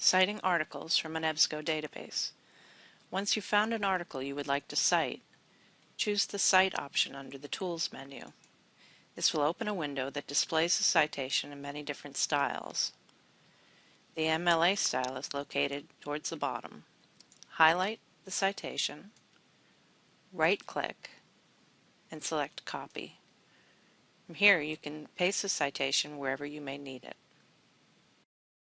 Citing articles from an EBSCO database. Once you've found an article you would like to cite, choose the Cite option under the Tools menu. This will open a window that displays the citation in many different styles. The MLA style is located towards the bottom. Highlight the citation, right-click, and select Copy. From here you can paste the citation wherever you may need it.